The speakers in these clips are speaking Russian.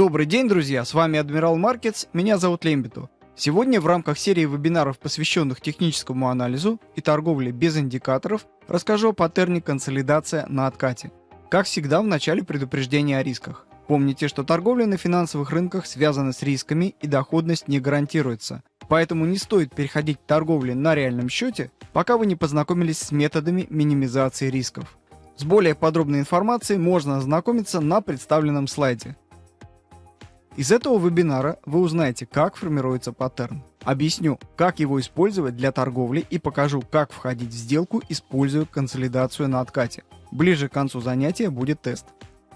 Добрый день, друзья! С вами Адмирал Маркетс, меня зовут Лембиту. Сегодня в рамках серии вебинаров, посвященных техническому анализу и торговле без индикаторов, расскажу о паттерне консолидация на откате. Как всегда, в начале предупреждения о рисках. Помните, что торговля на финансовых рынках связана с рисками и доходность не гарантируется. Поэтому не стоит переходить к торговле на реальном счете, пока вы не познакомились с методами минимизации рисков. С более подробной информацией можно ознакомиться на представленном слайде. Из этого вебинара вы узнаете, как формируется паттерн. Объясню, как его использовать для торговли и покажу, как входить в сделку, используя консолидацию на откате. Ближе к концу занятия будет тест,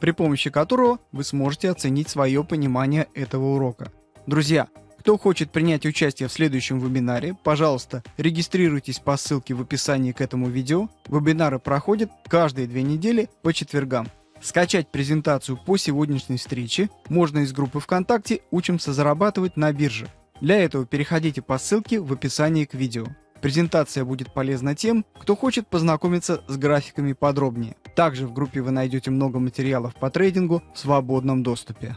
при помощи которого вы сможете оценить свое понимание этого урока. Друзья, кто хочет принять участие в следующем вебинаре, пожалуйста, регистрируйтесь по ссылке в описании к этому видео. Вебинары проходят каждые две недели по четвергам. Скачать презентацию по сегодняшней встрече можно из группы ВКонтакте «Учимся зарабатывать на бирже». Для этого переходите по ссылке в описании к видео. Презентация будет полезна тем, кто хочет познакомиться с графиками подробнее. Также в группе вы найдете много материалов по трейдингу в свободном доступе.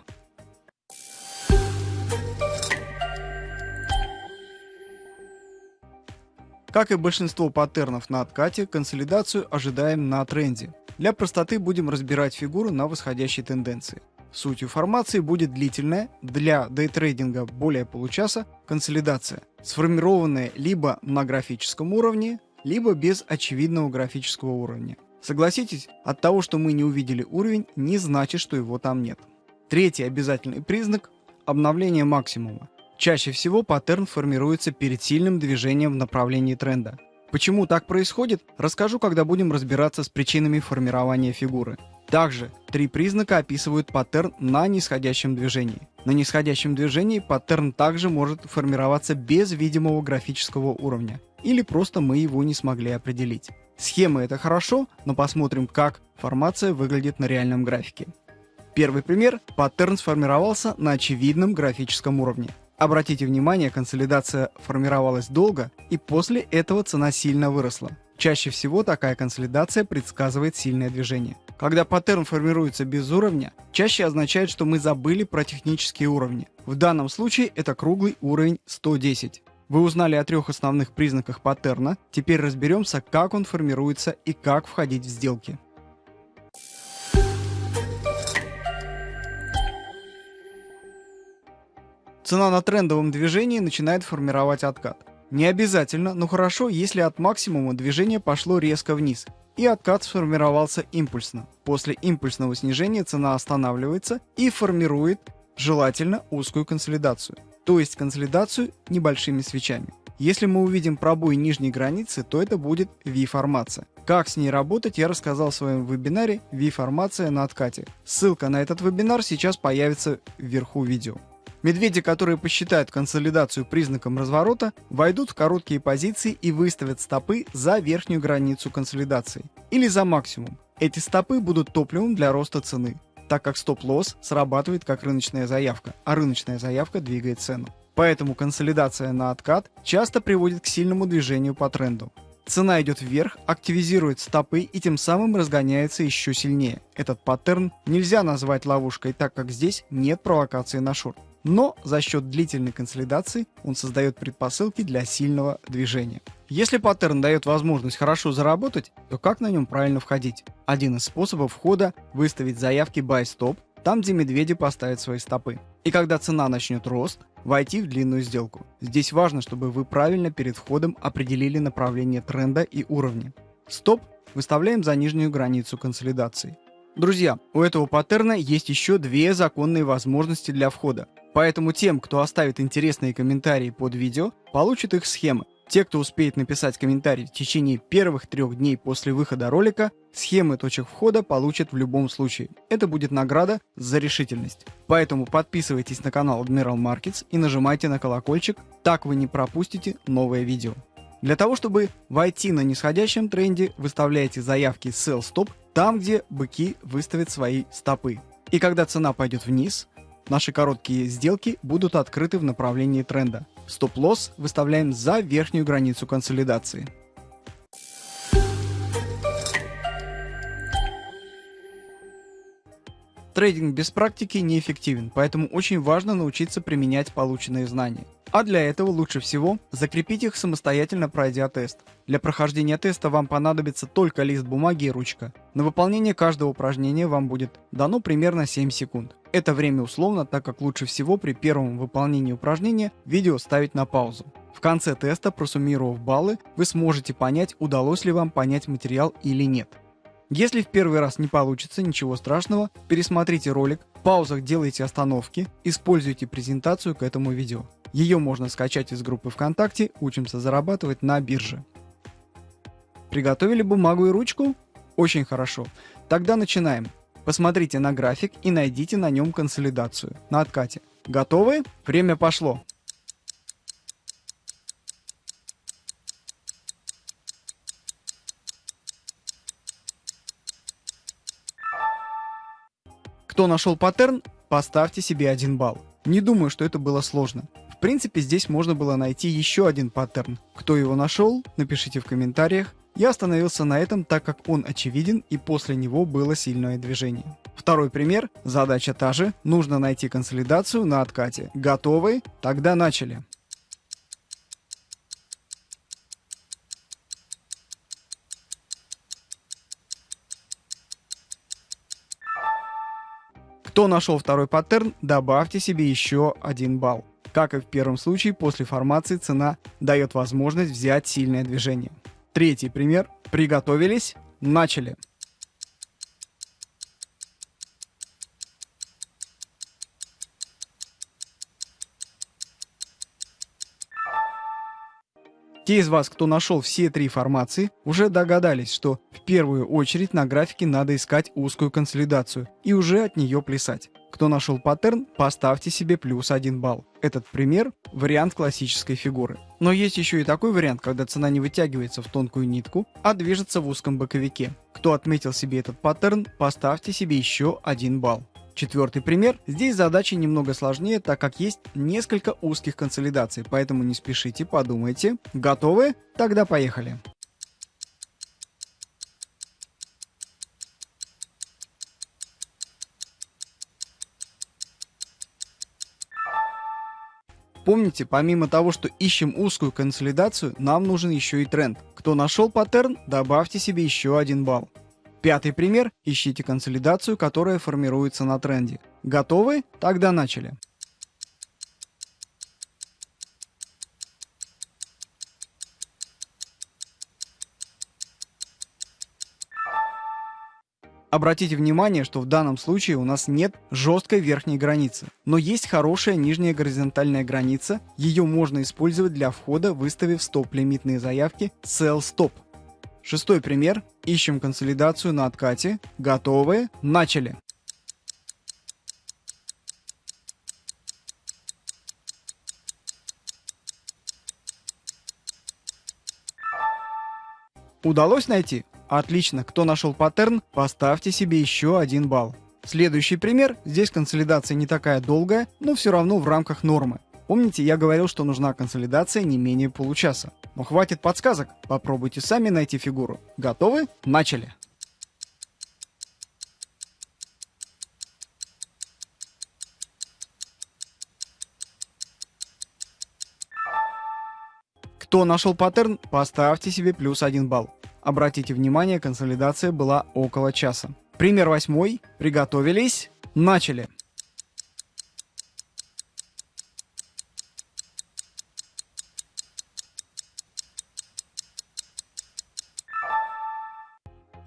Как и большинство паттернов на откате, консолидацию ожидаем на тренде. Для простоты будем разбирать фигуру на восходящей тенденции. Сутью формации будет длительная, для дейтрейдинга более получаса, консолидация, сформированная либо на графическом уровне, либо без очевидного графического уровня. Согласитесь, от того, что мы не увидели уровень, не значит, что его там нет. Третий обязательный признак – обновление максимума. Чаще всего паттерн формируется перед сильным движением в направлении тренда. Почему так происходит, расскажу, когда будем разбираться с причинами формирования фигуры. Также три признака описывают паттерн на нисходящем движении. На нисходящем движении паттерн также может формироваться без видимого графического уровня, или просто мы его не смогли определить. Схемы это хорошо, но посмотрим, как формация выглядит на реальном графике. Первый пример. Паттерн сформировался на очевидном графическом уровне. Обратите внимание, консолидация формировалась долго, и после этого цена сильно выросла. Чаще всего такая консолидация предсказывает сильное движение. Когда паттерн формируется без уровня, чаще означает, что мы забыли про технические уровни. В данном случае это круглый уровень 110. Вы узнали о трех основных признаках паттерна, теперь разберемся, как он формируется и как входить в сделки. Цена на трендовом движении начинает формировать откат. Не обязательно, но хорошо, если от максимума движение пошло резко вниз, и откат сформировался импульсно. После импульсного снижения цена останавливается и формирует, желательно, узкую консолидацию, то есть консолидацию небольшими свечами. Если мы увидим пробой нижней границы, то это будет V-формация. Как с ней работать, я рассказал в своем вебинаре V-формация на откате. Ссылка на этот вебинар сейчас появится вверху видео. Медведи, которые посчитают консолидацию признаком разворота, войдут в короткие позиции и выставят стопы за верхнюю границу консолидации или за максимум. Эти стопы будут топливом для роста цены, так как стоп-лосс срабатывает как рыночная заявка, а рыночная заявка двигает цену. Поэтому консолидация на откат часто приводит к сильному движению по тренду. Цена идет вверх, активизирует стопы и тем самым разгоняется еще сильнее. Этот паттерн нельзя назвать ловушкой, так как здесь нет провокации на шорт но за счет длительной консолидации он создает предпосылки для сильного движения. Если паттерн дает возможность хорошо заработать, то как на нем правильно входить? Один из способов входа – выставить заявки buy stop, там где медведи поставят свои стопы. И когда цена начнет рост, войти в длинную сделку. Здесь важно, чтобы вы правильно перед входом определили направление тренда и уровни. Стоп выставляем за нижнюю границу консолидации. Друзья, у этого паттерна есть еще две законные возможности для входа. Поэтому тем, кто оставит интересные комментарии под видео, получат их схемы. Те, кто успеет написать комментарий в течение первых трех дней после выхода ролика, схемы точек входа получат в любом случае. Это будет награда за решительность. Поэтому подписывайтесь на канал Admiral Markets и нажимайте на колокольчик, так вы не пропустите новое видео. Для того, чтобы войти на нисходящем тренде, выставляете заявки Sell Stop там, где быки выставят свои стопы. И когда цена пойдет вниз, наши короткие сделки будут открыты в направлении тренда. Стоп-лосс выставляем за верхнюю границу консолидации. Трейдинг без практики неэффективен, поэтому очень важно научиться применять полученные знания. А для этого лучше всего закрепить их самостоятельно пройдя тест. Для прохождения теста вам понадобится только лист бумаги и ручка. На выполнение каждого упражнения вам будет дано примерно 7 секунд. Это время условно, так как лучше всего при первом выполнении упражнения видео ставить на паузу. В конце теста, просуммировав баллы, вы сможете понять, удалось ли вам понять материал или нет. Если в первый раз не получится, ничего страшного, пересмотрите ролик, в паузах делайте остановки, используйте презентацию к этому видео. Ее можно скачать из группы ВКонтакте «Учимся зарабатывать на бирже». Приготовили бумагу и ручку? Очень хорошо. Тогда начинаем. Посмотрите на график и найдите на нем консолидацию на откате. Готовы? Время пошло. Кто нашел паттерн, поставьте себе один балл. Не думаю, что это было сложно. В принципе, здесь можно было найти еще один паттерн. Кто его нашел, напишите в комментариях. Я остановился на этом, так как он очевиден и после него было сильное движение. Второй пример. Задача та же. Нужно найти консолидацию на откате. Готовы? Тогда начали. Кто нашел второй паттерн, добавьте себе еще один балл. Как и в первом случае, после формации цена дает возможность взять сильное движение. Третий пример. Приготовились? Начали. Те из вас, кто нашел все три формации, уже догадались, что в первую очередь на графике надо искать узкую консолидацию и уже от нее плясать. Кто нашел паттерн, поставьте себе плюс 1 балл. Этот пример – вариант классической фигуры. Но есть еще и такой вариант, когда цена не вытягивается в тонкую нитку, а движется в узком боковике. Кто отметил себе этот паттерн, поставьте себе еще 1 балл. Четвертый пример. Здесь задача немного сложнее, так как есть несколько узких консолидаций, поэтому не спешите, подумайте. Готовы? Тогда поехали. Помните, помимо того, что ищем узкую консолидацию, нам нужен еще и тренд. Кто нашел паттерн, добавьте себе еще один балл. Пятый пример. Ищите консолидацию, которая формируется на тренде. Готовы? Тогда начали. Обратите внимание, что в данном случае у нас нет жесткой верхней границы, но есть хорошая нижняя горизонтальная граница, ее можно использовать для входа, выставив стоп-лимитные заявки Sell Stop. Шестой пример. Ищем консолидацию на откате. Готовы? Начали! Удалось найти? Отлично. Кто нашел паттерн, поставьте себе еще один балл. Следующий пример. Здесь консолидация не такая долгая, но все равно в рамках нормы. Помните, я говорил, что нужна консолидация не менее получаса. Но хватит подсказок, попробуйте сами найти фигуру. Готовы? Начали! Кто нашел паттерн, поставьте себе плюс один балл. Обратите внимание, консолидация была около часа. Пример восьмой. Приготовились. Начали.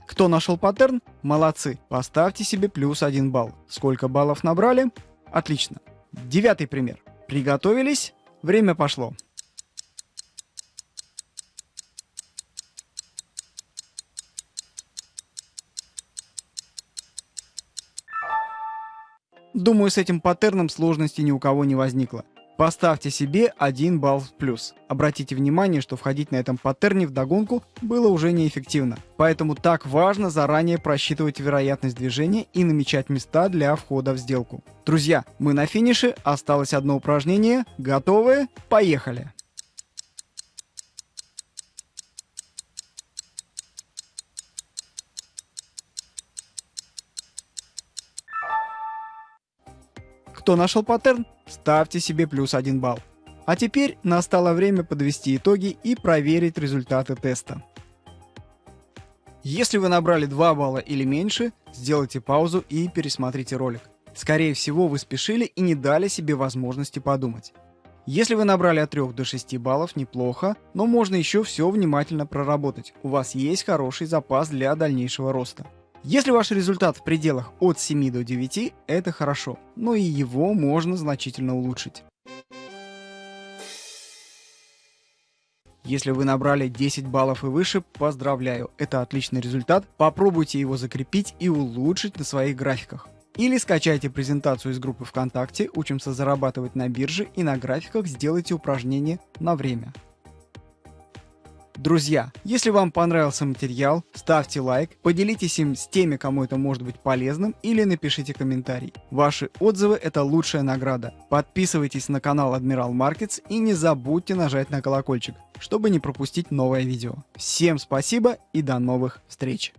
Кто нашел паттерн? Молодцы. Поставьте себе плюс один балл. Сколько баллов набрали? Отлично. Девятый пример. Приготовились? Время пошло. Думаю, с этим паттерном сложности ни у кого не возникло. Поставьте себе 1 балл в плюс. Обратите внимание, что входить на этом паттерне в догонку было уже неэффективно. Поэтому так важно заранее просчитывать вероятность движения и намечать места для входа в сделку. Друзья, мы на финише, осталось одно упражнение. Готовы? Поехали! Кто нашел паттерн, ставьте себе плюс 1 балл. А теперь настало время подвести итоги и проверить результаты теста. Если вы набрали 2 балла или меньше, сделайте паузу и пересмотрите ролик. Скорее всего, вы спешили и не дали себе возможности подумать. Если вы набрали от 3 до 6 баллов, неплохо, но можно еще все внимательно проработать. У вас есть хороший запас для дальнейшего роста. Если ваш результат в пределах от 7 до 9, это хорошо, но и его можно значительно улучшить. Если вы набрали 10 баллов и выше, поздравляю, это отличный результат, попробуйте его закрепить и улучшить на своих графиках. Или скачайте презентацию из группы ВКонтакте «Учимся зарабатывать на бирже» и на графиках сделайте упражнение на время. Друзья, если вам понравился материал, ставьте лайк, поделитесь им с теми, кому это может быть полезным, или напишите комментарий. Ваши отзывы – это лучшая награда. Подписывайтесь на канал Admiral Markets и не забудьте нажать на колокольчик, чтобы не пропустить новое видео. Всем спасибо и до новых встреч!